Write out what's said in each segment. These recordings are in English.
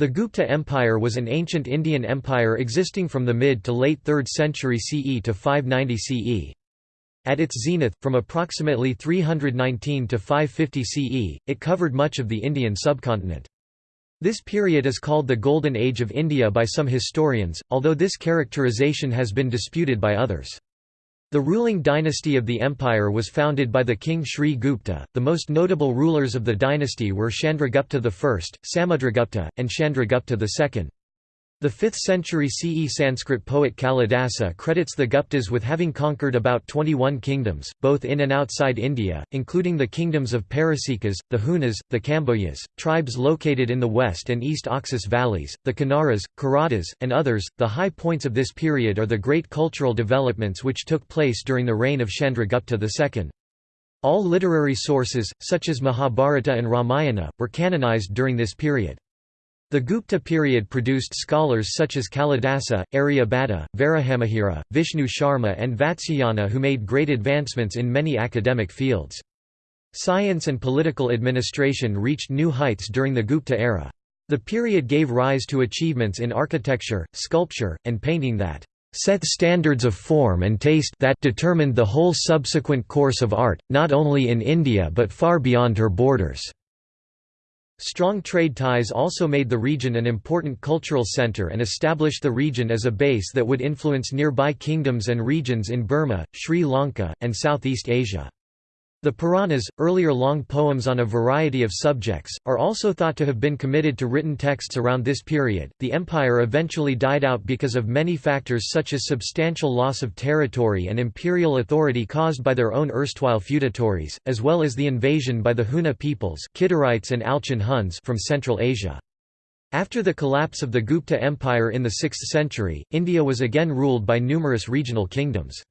The Gupta Empire was an ancient Indian empire existing from the mid to late 3rd century CE to 590 CE. At its zenith, from approximately 319 to 550 CE, it covered much of the Indian subcontinent. This period is called the Golden Age of India by some historians, although this characterization has been disputed by others. The ruling dynasty of the empire was founded by the king Sri Gupta. The most notable rulers of the dynasty were Chandragupta I, Samudragupta, and Chandragupta II. The 5th century CE Sanskrit poet Kalidasa credits the Guptas with having conquered about 21 kingdoms, both in and outside India, including the kingdoms of Parasikas, the Hunas, the Kambojas, tribes located in the west and east Oxus valleys, the Kanaras, Karatas, and others. The high points of this period are the great cultural developments which took place during the reign of Chandragupta II. All literary sources, such as Mahabharata and Ramayana, were canonized during this period. The Gupta period produced scholars such as Kalidasa, Aryabhata, Varahamihira, Vishnu Sharma and Vatsyayana who made great advancements in many academic fields. Science and political administration reached new heights during the Gupta era. The period gave rise to achievements in architecture, sculpture, and painting that set standards of form and taste that determined the whole subsequent course of art, not only in India but far beyond her borders. Strong trade ties also made the region an important cultural center and established the region as a base that would influence nearby kingdoms and regions in Burma, Sri Lanka, and Southeast Asia. The Puranas, earlier long poems on a variety of subjects, are also thought to have been committed to written texts around this period. The empire eventually died out because of many factors such as substantial loss of territory and imperial authority caused by their own erstwhile feudatories, as well as the invasion by the Huna peoples Kidarites and Alchon Huns from Central Asia. After the collapse of the Gupta Empire in the 6th century, India was again ruled by numerous regional kingdoms.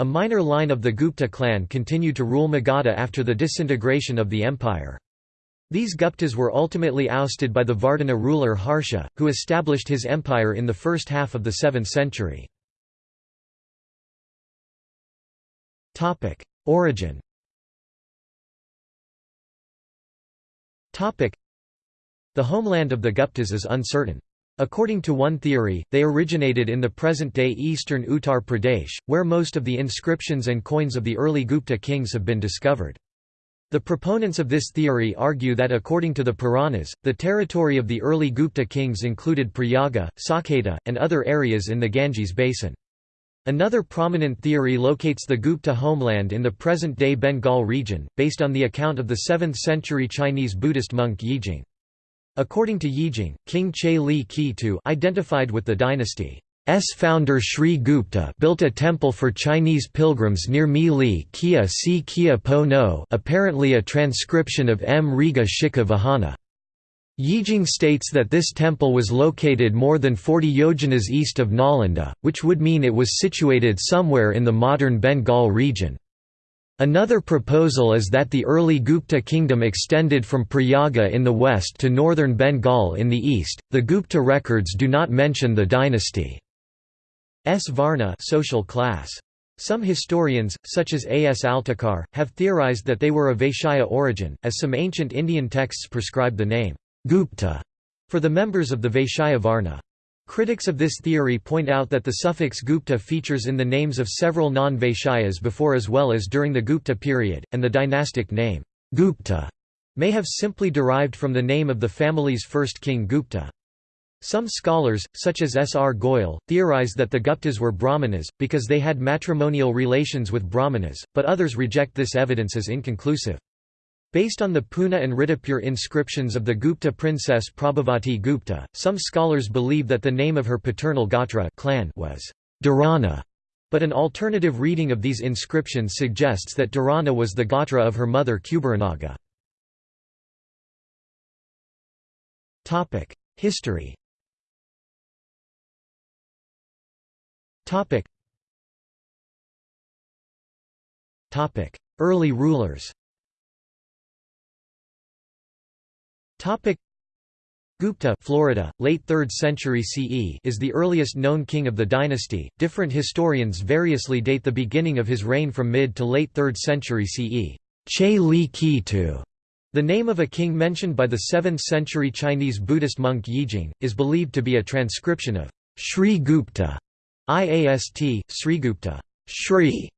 A minor line of the Gupta clan continued to rule Magadha after the disintegration of the empire. These Guptas were ultimately ousted by the Vardhana ruler Harsha, who established his empire in the first half of the 7th century. Origin The homeland of the Guptas is uncertain. According to one theory, they originated in the present-day eastern Uttar Pradesh, where most of the inscriptions and coins of the early Gupta kings have been discovered. The proponents of this theory argue that according to the Puranas, the territory of the early Gupta kings included Prayaga, Saketa, and other areas in the Ganges basin. Another prominent theory locates the Gupta homeland in the present-day Bengal region, based on the account of the 7th-century Chinese Buddhist monk Yijing. According to Yijing, King Che Li Ki identified with the dynasty's founder Sri Gupta built a temple for Chinese pilgrims near Mi Li Kia Si Kia Po No apparently a transcription of M. Riga Shikha Vahana. Yijing states that this temple was located more than 40 yojanas east of Nalanda, which would mean it was situated somewhere in the modern Bengal region. Another proposal is that the early Gupta kingdom extended from Prayaga in the west to northern Bengal in the east. The Gupta records do not mention the dynasty's Varna social class. Some historians, such as A. S. Altekar, have theorized that they were of Vaishya origin, as some ancient Indian texts prescribe the name Gupta for the members of the Vaishya Varna. Critics of this theory point out that the suffix Gupta features in the names of several non-Vaishyas before as well as during the Gupta period, and the dynastic name, Gupta, may have simply derived from the name of the family's first king Gupta. Some scholars, such as S. R. Goyal, theorize that the Guptas were Brahmanas, because they had matrimonial relations with Brahmanas, but others reject this evidence as inconclusive. Based on the Puna and Riddhapur inscriptions of the Gupta princess Prabhavati Gupta, some scholars believe that the name of her paternal Gotra clan was Dharana, but an alternative reading of these inscriptions suggests that Dharana was the Gotra of her mother Kuberanaga. History Early rulers Topic Gupta Florida, late 3rd century CE is the earliest known king of the dynasty. Different historians variously date the beginning of his reign from mid to late 3rd century CE. Che Li Ki The name of a king mentioned by the 7th-century Chinese Buddhist monk Yijing, is believed to be a transcription of Sri Gupta, IAST, Srigupta, Shri,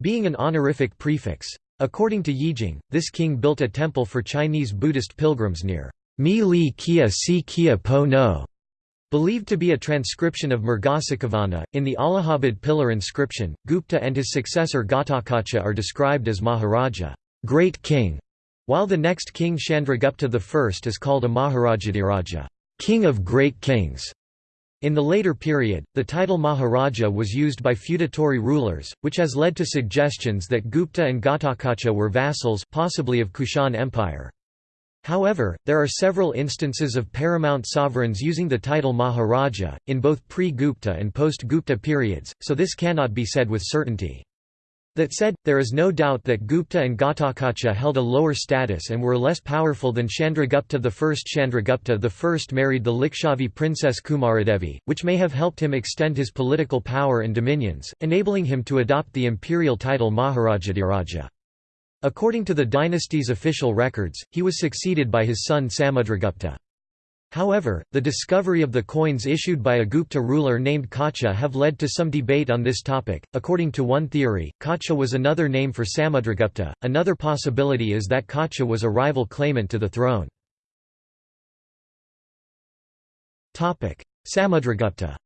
being an honorific prefix. According to Yijing, this king built a temple for Chinese Buddhist pilgrims near Mi Li Kia Si Kia Po No, believed to be a transcription of Murgasakavana. In the Allahabad pillar inscription, Gupta and his successor Ghatotkacha are described as Maharaja, great king, while the next king Chandragupta I is called a Maharajadiraja, king of great kings. In the later period, the title Maharaja was used by feudatory rulers, which has led to suggestions that Gupta and Ghatotkacha were vassals possibly of Kushan Empire. However, there are several instances of paramount sovereigns using the title Maharaja, in both pre-Gupta and post-Gupta periods, so this cannot be said with certainty. That said, there is no doubt that Gupta and Ghatotkacha held a lower status and were less powerful than Chandragupta I. Chandragupta I married the Likshavi princess Kumaradevi, which may have helped him extend his political power and dominions, enabling him to adopt the imperial title Maharajadiraja. According to the dynasty's official records, he was succeeded by his son Samudragupta. However, the discovery of the coins issued by a Gupta ruler named Kacha have led to some debate on this topic. According to one theory, Kacha was another name for Samudragupta. Another possibility is that Kacha was a rival claimant to the throne. Samudragupta.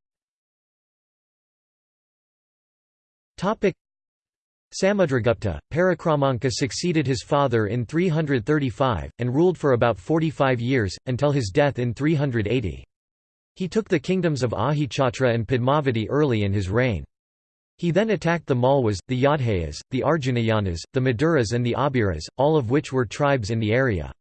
Samudragupta, Parakramanka succeeded his father in 335, and ruled for about 45 years, until his death in 380. He took the kingdoms of Ahichatra and Padmavati early in his reign. He then attacked the Malwas, the Yodhayas, the Arjunayanas, the Maduras and the Abiras, all of which were tribes in the area.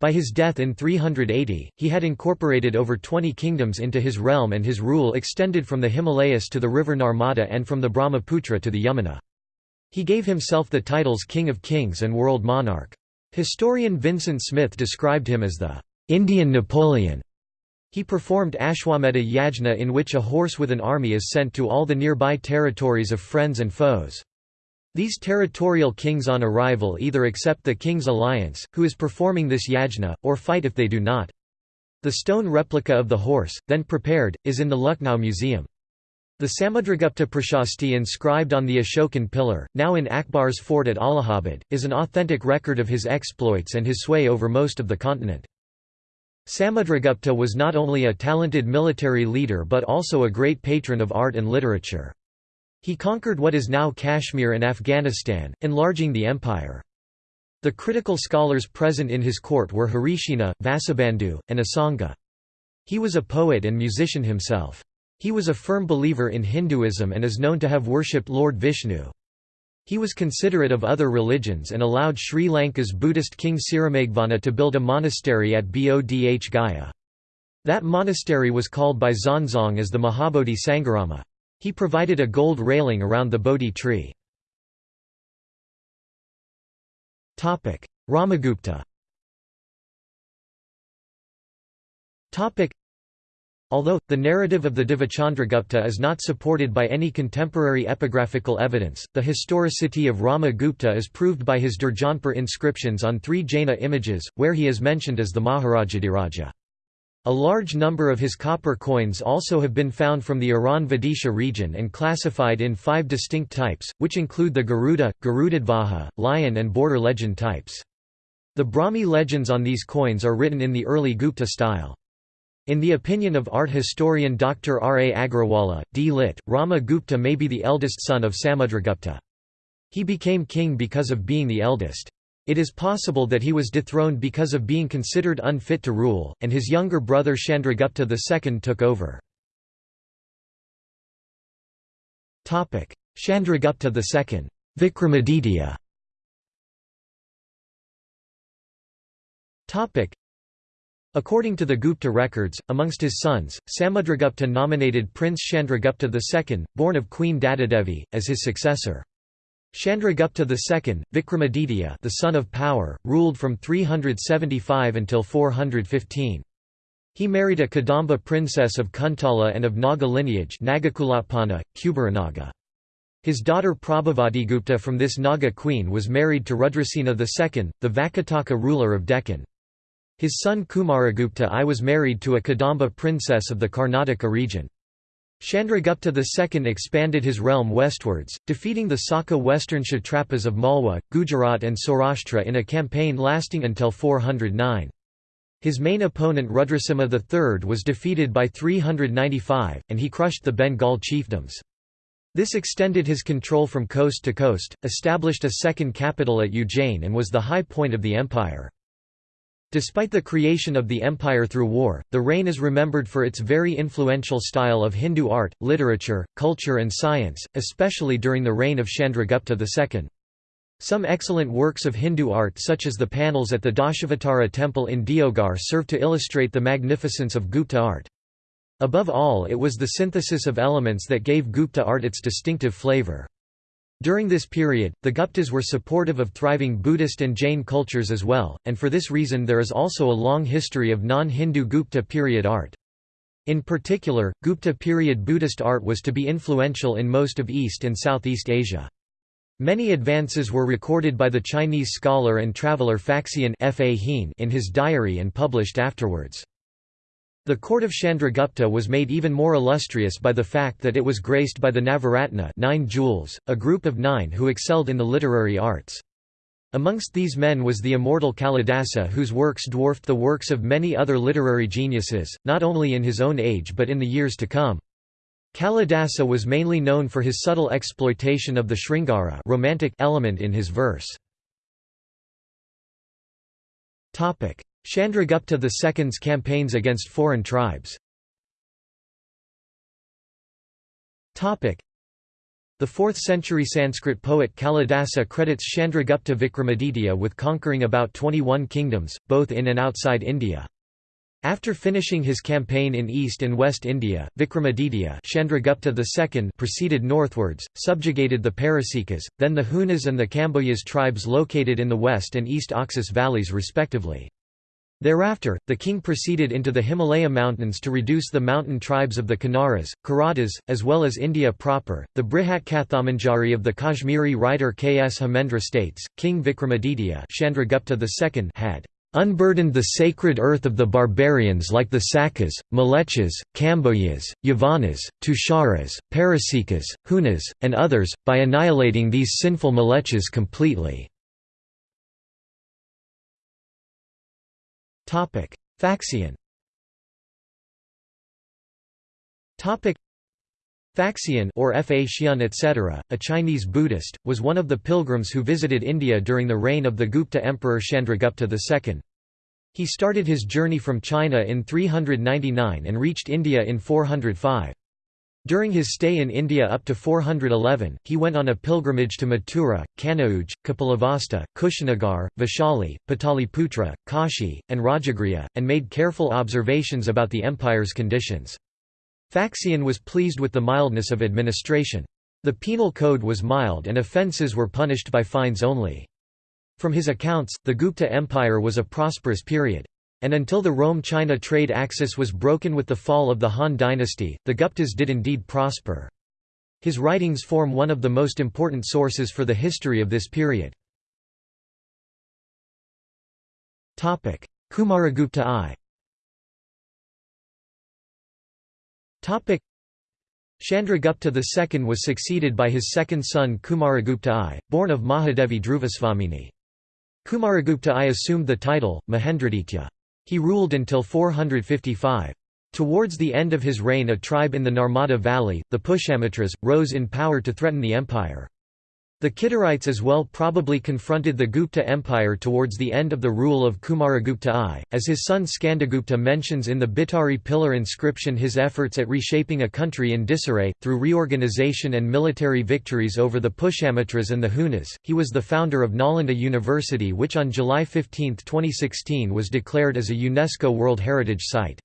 By his death in 380, he had incorporated over 20 kingdoms into his realm and his rule extended from the Himalayas to the river Narmada and from the Brahmaputra to the Yamuna. He gave himself the titles King of Kings and World Monarch. Historian Vincent Smith described him as the Indian Napoleon. He performed Ashwamedha Yajna in which a horse with an army is sent to all the nearby territories of friends and foes. These territorial kings on arrival either accept the king's alliance, who is performing this yajna, or fight if they do not. The stone replica of the horse, then prepared, is in the Lucknow Museum. The Samudragupta Prashasti inscribed on the Ashokan pillar, now in Akbar's fort at Allahabad, is an authentic record of his exploits and his sway over most of the continent. Samudragupta was not only a talented military leader but also a great patron of art and literature. He conquered what is now Kashmir and Afghanistan, enlarging the empire. The critical scholars present in his court were Harishina, Vasubandhu, and Asanga. He was a poet and musician himself. He was a firm believer in Hinduism and is known to have worshipped Lord Vishnu. He was considerate of other religions and allowed Sri Lanka's Buddhist king Sirimegvana to build a monastery at Bodh Gaya. That monastery was called by Xuanzang as the Mahabodhi Sangharama. He provided a gold railing around the Bodhi tree. Ramagupta Although, the narrative of the Divachandragupta is not supported by any contemporary epigraphical evidence, the historicity of Rama Gupta is proved by his Durjanpur inscriptions on three Jaina images, where he is mentioned as the Maharajadiraja. A large number of his copper coins also have been found from the Eran Vidisha region and classified in five distinct types, which include the Garuda, Garudadvaja, lion and border legend types. The Brahmi legends on these coins are written in the early Gupta style. In the opinion of art historian Dr. R. A. Agrawala, D. Lit., Rama Gupta may be the eldest son of Samudragupta. He became king because of being the eldest. It is possible that he was dethroned because of being considered unfit to rule, and his younger brother Chandragupta II took over. Chandragupta II Vikramaditya According to the Gupta records, amongst his sons, Samudragupta nominated Prince Chandragupta II, born of Queen Dattadevi, as his successor. Chandragupta II, Vikramaditya the son of power, ruled from 375 until 415. He married a Kadamba princess of Kuntala and of Naga lineage Nagakulapana, Kuberanaga. His daughter Prabhavatigupta from this Naga queen was married to Rudrasena II, the Vakataka ruler of Deccan. His son Kumaragupta I was married to a Kadamba princess of the Karnataka region. Chandragupta II expanded his realm westwards, defeating the Saka western Kshatrapas of Malwa, Gujarat and Saurashtra in a campaign lasting until 409. His main opponent Rudrasimha III was defeated by 395, and he crushed the Bengal chiefdoms. This extended his control from coast to coast, established a second capital at Ujjain and was the high point of the empire. Despite the creation of the empire through war, the reign is remembered for its very influential style of Hindu art, literature, culture and science, especially during the reign of Chandragupta II. Some excellent works of Hindu art such as the panels at the Dashavatara temple in Deoghar serve to illustrate the magnificence of Gupta art. Above all it was the synthesis of elements that gave Gupta art its distinctive flavor. During this period, the Guptas were supportive of thriving Buddhist and Jain cultures as well, and for this reason there is also a long history of non-Hindu Gupta period art. In particular, Gupta period Buddhist art was to be influential in most of East and Southeast Asia. Many advances were recorded by the Chinese scholar and traveller Faxian in his diary and published afterwards. The court of Chandragupta was made even more illustrious by the fact that it was graced by the Navaratna nine jewels, a group of nine who excelled in the literary arts. Amongst these men was the immortal Kalidasa whose works dwarfed the works of many other literary geniuses, not only in his own age but in the years to come. Kalidasa was mainly known for his subtle exploitation of the Sringara romantic element in his verse. Chandragupta II's campaigns against foreign tribes the 4th century Sanskrit poet Kalidasa credits Chandragupta Vikramaditya with conquering about 21 kingdoms, both in and outside India. After finishing his campaign in East and West India, Vikramaditya Chandragupta II proceeded northwards, subjugated the Parasikas, then the Hunas and the Kamboyas tribes located in the west and east Oxus valleys respectively. Thereafter, the king proceeded into the Himalaya mountains to reduce the mountain tribes of the Kanaras, Karatas, as well as India proper. The Brihat Kathamanjari of the Kashmiri writer Kshemendra states, King Vikramaditya Chandragupta II had unburdened the sacred earth of the barbarians like the Sakas, Malechas, Kamboyas, Yavanas, Tusharas, Parasikas, Hunas, and others, by annihilating these sinful Malechas completely. Faxian. Faxian or Fa Xian etc., a Chinese Buddhist, was one of the pilgrims who visited India during the reign of the Gupta Emperor Chandragupta II. He started his journey from China in 399 and reached India in 405. During his stay in India up to 411, he went on a pilgrimage to Mathura, Kanauj, Kapilavastu, Kushinagar, Vaishali, Pataliputra, Kashi, and Rajagriha, and made careful observations about the empire's conditions. Faxian was pleased with the mildness of administration. The penal code was mild and offences were punished by fines only. From his accounts, the Gupta Empire was a prosperous period. And until the Rome-China trade axis was broken with the fall of the Han dynasty, the Guptas did indeed prosper. His writings form one of the most important sources for the history of this period. Kumaragupta I Chandragupta II was succeeded by his second son Kumaragupta I, born of Mahadevi Dhruvasvamini. Kumaragupta I assumed the title, Mahendraditya. He ruled until 455. Towards the end of his reign a tribe in the Narmada Valley, the Pushyamitras, rose in power to threaten the empire. The Kidarites as well probably confronted the Gupta Empire towards the end of the rule of Kumaragupta I, as his son Skandagupta mentions in the Bhitari pillar inscription his efforts at reshaping a country in disarray, through reorganization and military victories over the Pushyamitras and the Hunas. He was the founder of Nalanda University which on July 15, 2016 was declared as a UNESCO World Heritage Site.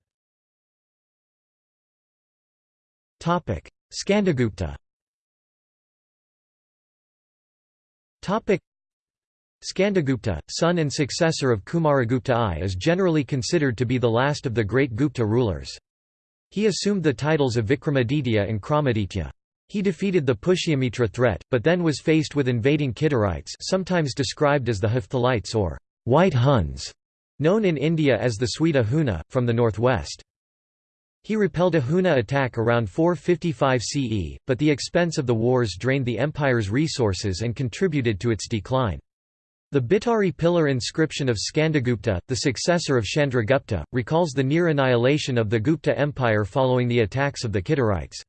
Skandagupta Skandagupta, son and successor of Kumaragupta I is generally considered to be the last of the great Gupta rulers. He assumed the titles of Vikramaditya and Kramaditya. He defeated the Pushyamitra threat, but then was faced with invading Kidarites sometimes described as the Hephthalites or White Huns, known in India as the Sweta Huna, from the northwest. He repelled a Huna attack around 455 CE, but the expense of the wars drained the empire's resources and contributed to its decline. The Bhitari pillar inscription of Skandagupta, the successor of Chandragupta, recalls the near annihilation of the Gupta Empire following the attacks of the Kidarites.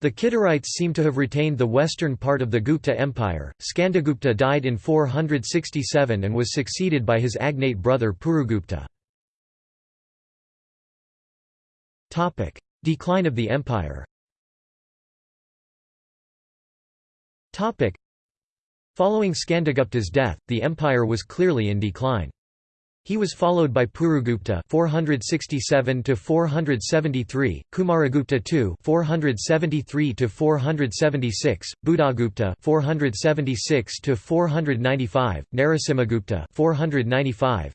The Kidarites seem to have retained the western part of the Gupta Empire. Skandagupta died in 467 and was succeeded by his agnate brother Purugupta. Decline of the empire. Following Skandagupta's death, the empire was clearly in decline. He was followed by Purugupta 467 to 473, Kumaragupta II 473 to 476, Buddhagupta 476 to 495, Narasimhagupta 495,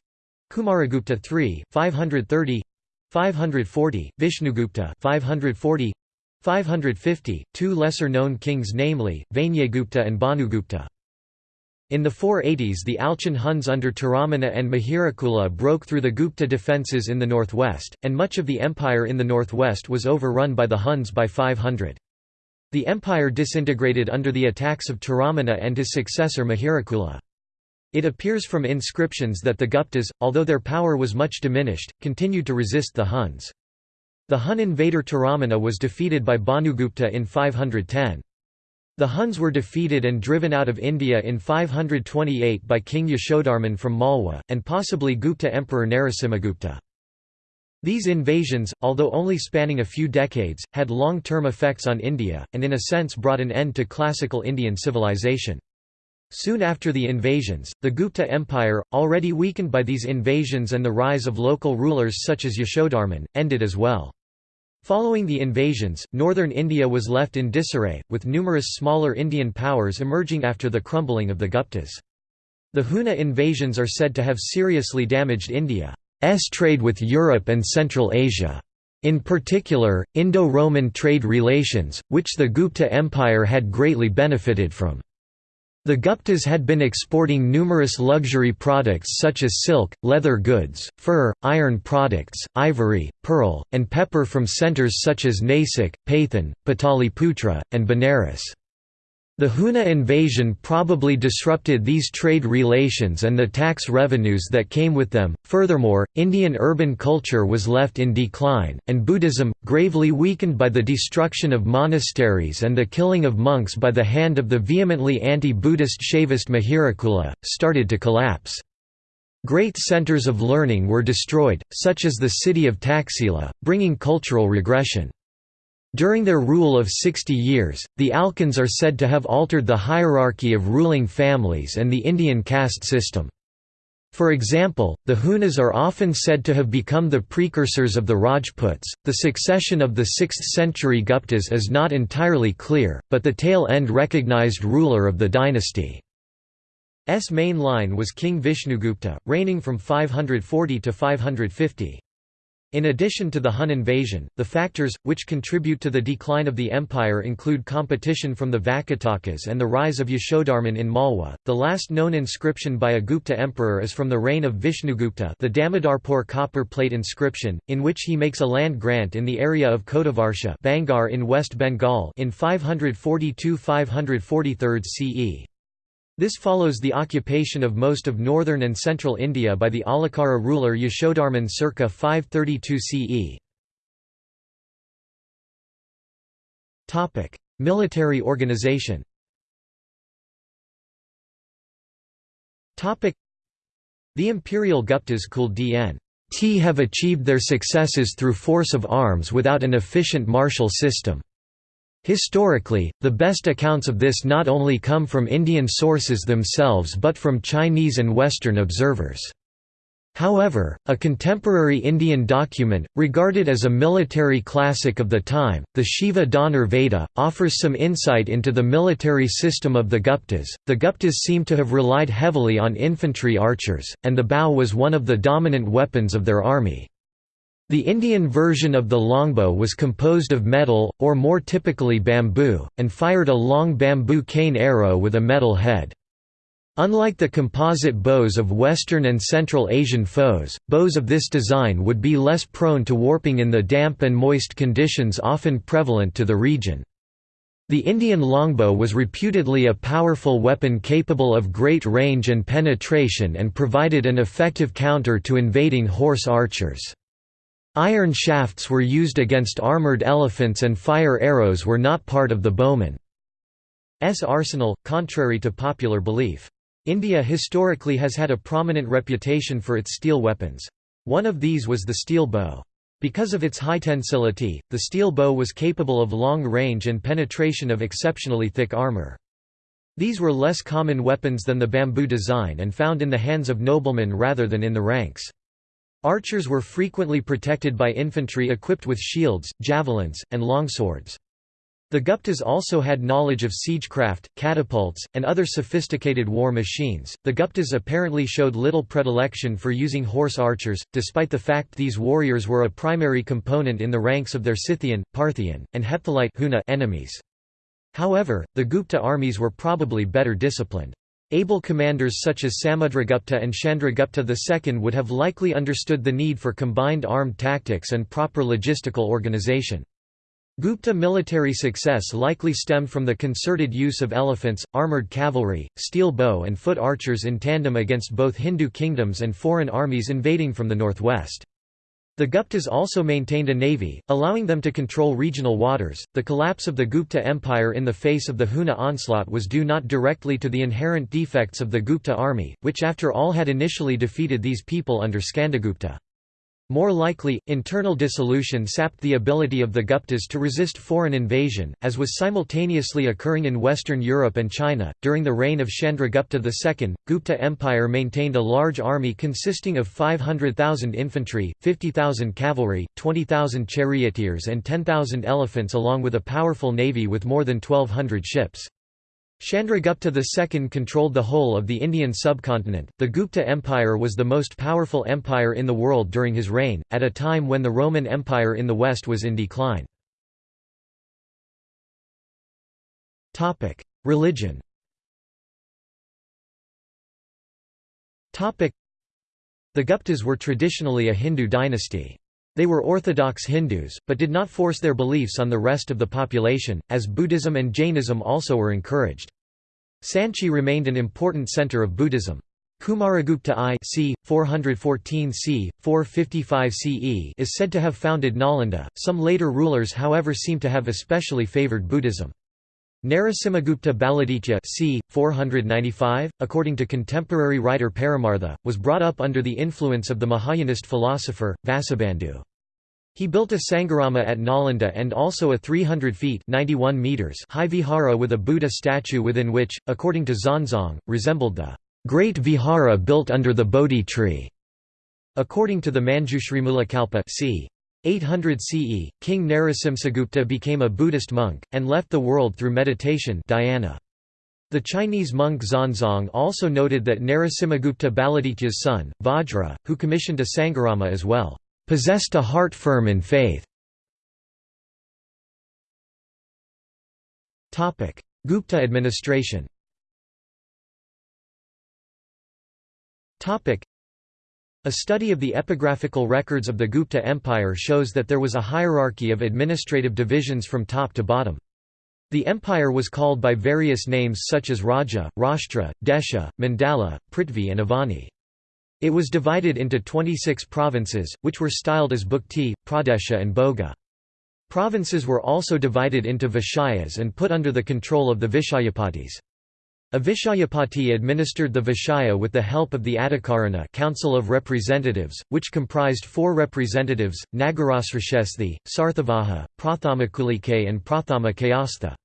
Kumaragupta III 530, 540, Vishnugupta 540, 550, two lesser-known kings namely, Vainyagupta and Bhanugupta. In the 480s the Alchon Huns under Toramana and Mihirakula broke through the Gupta defences in the northwest, and much of the empire in the northwest was overrun by the Huns by 500. The empire disintegrated under the attacks of Toramana and his successor Mihirakula. It appears from inscriptions that the Guptas, although their power was much diminished, continued to resist the Huns. The Hun invader Toramana was defeated by Bhanugupta in 510. The Huns were defeated and driven out of India in 528 by King Yashodharman from Malwa, and possibly Gupta Emperor Narasimhagupta. These invasions, although only spanning a few decades, had long-term effects on India, and in a sense brought an end to classical Indian civilization. Soon after the invasions, the Gupta Empire, already weakened by these invasions and the rise of local rulers such as Yashodharman, ended as well. Following the invasions, northern India was left in disarray, with numerous smaller Indian powers emerging after the crumbling of the Guptas. The Huna invasions are said to have seriously damaged India's trade with Europe and Central Asia. In particular, Indo-Roman trade relations, which the Gupta Empire had greatly benefited from. The Guptas had been exporting numerous luxury products such as silk, leather goods, fur, iron products, ivory, pearl, and pepper from centres such as Nasik, Pathan, Pataliputra, and Benares. The Huna invasion probably disrupted these trade relations and the tax revenues that came with them. Furthermore, Indian urban culture was left in decline, and Buddhism, gravely weakened by the destruction of monasteries and the killing of monks by the hand of the vehemently anti Buddhist Shaivist Mihirakula, started to collapse. Great centres of learning were destroyed, such as the city of Taxila, bringing cultural regression. During their rule of 60 years, the Alchons are said to have altered the hierarchy of ruling families and the Indian caste system. For example, the Hunas are often said to have become the precursors of the Rajputs. The succession of the 6th century Guptas is not entirely clear, but the tail end recognized ruler of the dynasty. S main line was King Vishnugupta, reigning from 540 to 550. In addition to the Hun invasion, the factors, which contribute to the decline of the empire include competition from the Vakatakas and the rise of Yashodharman in Malwa. The last known inscription by a Gupta emperor is from the reign of Vishnugupta the Damodarpur copper plate inscription, in which he makes a land grant in the area of Kotavarsha Bangar in West Bengal in 542–543 CE. This follows the occupation of most of northern and central India by the Alakara ruler Yashodharman circa 532 CE. Military organization The imperial Guptas Kul Dn. T have achieved their successes through force of arms without an efficient martial system. Historically, the best accounts of this not only come from Indian sources themselves but from Chinese and Western observers. However, a contemporary Indian document, regarded as a military classic of the time, the Shiva Dhanar Veda, offers some insight into the military system of the Guptas. The Guptas seem to have relied heavily on infantry archers, and the bow was one of the dominant weapons of their army. The Indian version of the longbow was composed of metal, or more typically bamboo, and fired a long bamboo cane arrow with a metal head. Unlike the composite bows of Western and Central Asian foes, bows of this design would be less prone to warping in the damp and moist conditions often prevalent to the region. The Indian longbow was reputedly a powerful weapon capable of great range and penetration and provided an effective counter to invading horse archers. Iron shafts were used against armored elephants and fire arrows were not part of the bowman's arsenal, contrary to popular belief. India historically has had a prominent reputation for its steel weapons. One of these was the steel bow. Because of its high tensility, the steel bow was capable of long range and penetration of exceptionally thick armor. These were less common weapons than the bamboo design and found in the hands of noblemen rather than in the ranks. Archers were frequently protected by infantry equipped with shields, javelins, and longswords. The Guptas also had knowledge of siegecraft, catapults, and other sophisticated war machines. The Guptas apparently showed little predilection for using horse archers, despite the fact these warriors were a primary component in the ranks of their Scythian, Parthian, and Hephthalite enemies. However, the Gupta armies were probably better disciplined. Able commanders such as Samudragupta and Chandragupta II would have likely understood the need for combined armed tactics and proper logistical organization. Gupta military success likely stemmed from the concerted use of elephants, armoured cavalry, steel bow and foot archers in tandem against both Hindu kingdoms and foreign armies invading from the northwest. The Guptas also maintained a navy, allowing them to control regional waters. The collapse of the Gupta Empire in the face of the Huna onslaught was due not directly to the inherent defects of the Gupta army, which after all had initially defeated these people under Skandagupta. More likely, internal dissolution sapped the ability of the Guptas to resist foreign invasion, as was simultaneously occurring in Western Europe and China. During the reign of Chandragupta II, Gupta Empire maintained a large army consisting of 500,000 infantry, 50,000 cavalry, 20,000 charioteers, and 10,000 elephants, along with a powerful navy with more than 1,200 ships. Chandragupta II controlled the whole of the Indian subcontinent. The Gupta Empire was the most powerful empire in the world during his reign, at a time when the Roman Empire in the west was in decline. Topic: Religion. Topic: The Guptas were traditionally a Hindu dynasty. They were orthodox Hindus, but did not force their beliefs on the rest of the population, as Buddhism and Jainism also were encouraged. Sanchi remained an important center of Buddhism. Kumaragupta I c. 414 c. 455 CE is said to have founded Nalanda. Some later rulers however seem to have especially favored Buddhism. Narasimhagupta Baladitya c. 495, according to contemporary writer Paramartha, was brought up under the influence of the Mahayanist philosopher, Vasubandhu. He built a Sangharama at Nalanda and also a 300 feet 91 meters high vihara with a Buddha statue within which, according to Xuanzang, resembled the great vihara built under the Bodhi tree. According to the Manjushrimulakalpa c. 800 CE, King Narasimhagupta became a Buddhist monk, and left the world through meditation dhyana. The Chinese monk Xuanzang also noted that Narasimhagupta Baladitya's son, Vajra, who commissioned a Sangharama as well possessed a heart firm in faith. Gupta administration a study of the epigraphical records of the Gupta Empire shows that there was a hierarchy of administrative divisions from top to bottom. The empire was called by various names such as Raja, Rashtra, Desha, Mandala, Prithvi and Avani. It was divided into 26 provinces, which were styled as Bhukti, Pradesha and Boga. Provinces were also divided into Vishayas and put under the control of the Vishayapatis. A Vishayapati administered the Vishaya with the help of the Adhikarana Council of Representatives, which comprised four representatives, Nagarasrashesthi, Sarthavaha, Prathamakulike and Prathama Kayastha.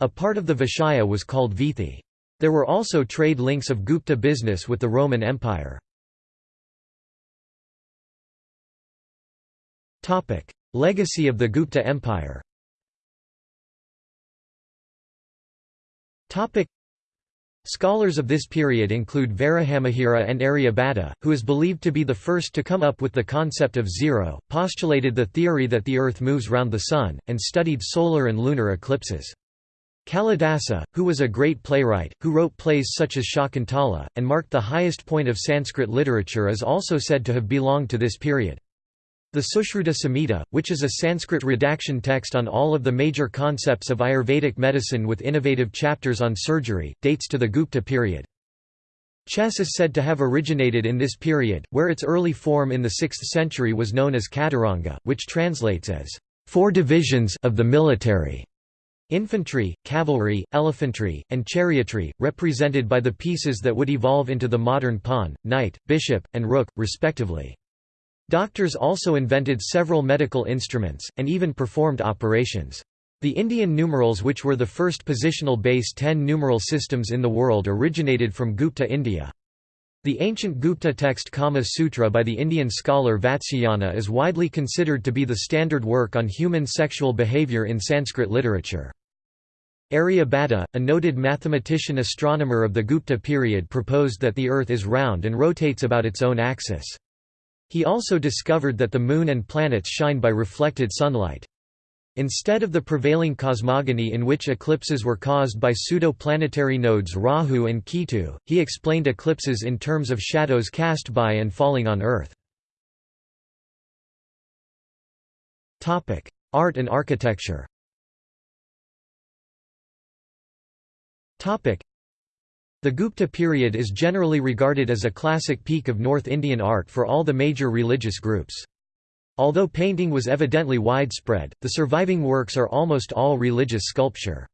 A part of the Vishaya was called Vithi. There were also trade links of Gupta business with the Roman Empire. Legacy of the Gupta Empire Topic: Scholars of this period include Varahamihira and Aryabhata, who is believed to be the first to come up with the concept of zero, postulated the theory that the Earth moves round the Sun, and studied solar and lunar eclipses. Kalidasa, who was a great playwright, who wrote plays such as Shakuntala, and marked the highest point of Sanskrit literature is also said to have belonged to this period. The Sushruta Samhita, which is a Sanskrit redaction text on all of the major concepts of Ayurvedic medicine with innovative chapters on surgery, dates to the Gupta period. Chess is said to have originated in this period, where its early form in the 6th century was known as Chaturanga, which translates as four divisions of the military. Infantry, cavalry, elephantry, and chariotry, represented by the pieces that would evolve into the modern pawn, knight, bishop, and rook, respectively. Doctors also invented several medical instruments, and even performed operations. The Indian numerals which were the first positional base 10 numeral systems in the world originated from Gupta India. The ancient Gupta text Kama Sutra by the Indian scholar Vatsyayana is widely considered to be the standard work on human sexual behavior in Sanskrit literature. Aryabhata, a noted mathematician astronomer of the Gupta period proposed that the Earth is round and rotates about its own axis. He also discovered that the Moon and planets shine by reflected sunlight. Instead of the prevailing cosmogony in which eclipses were caused by pseudo-planetary nodes Rahu and Ketu, he explained eclipses in terms of shadows cast by and falling on Earth. Art and architecture the Gupta period is generally regarded as a classic peak of North Indian art for all the major religious groups. Although painting was evidently widespread, the surviving works are almost all religious sculpture.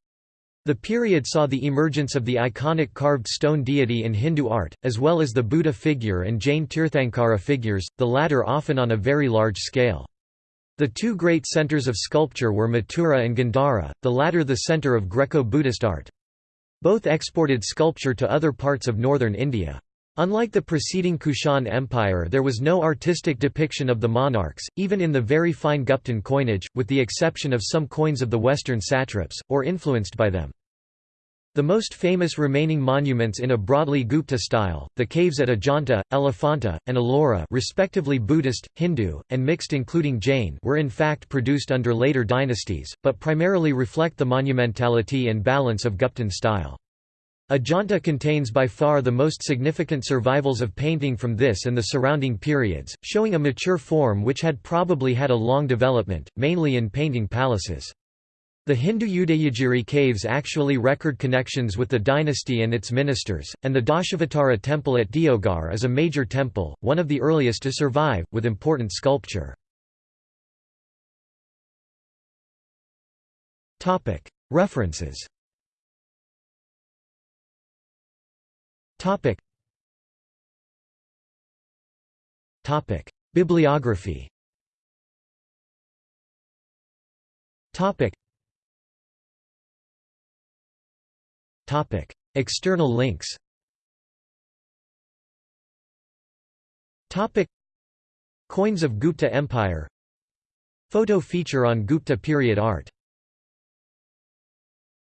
The period saw the emergence of the iconic carved stone deity in Hindu art, as well as the Buddha figure and Jain Tirthankara figures, the latter often on a very large scale. The two great centers of sculpture were Mathura and Gandhara, the latter the center of Greco-Buddhist art. Both exported sculpture to other parts of northern India. Unlike the preceding Kushan Empire there was no artistic depiction of the monarchs, even in the very fine Guptan coinage, with the exception of some coins of the western satraps, or influenced by them. The most famous remaining monuments in a broadly Gupta style, the caves at Ajanta, Elephanta, and Ellora respectively Buddhist, Hindu, and mixed including Jain were in fact produced under later dynasties, but primarily reflect the monumentality and balance of Guptan style. Ajanta contains by far the most significant survivals of painting from this and the surrounding periods, showing a mature form which had probably had a long development, mainly in painting palaces. The Hindu Udayagiri caves actually record connections with the dynasty and its ministers, and the Dashavatara temple at Deoghar is a major temple, one of the earliest to survive, with important sculpture. References Bibliography External links. Coins of Gupta Empire. Photo feature on Gupta period art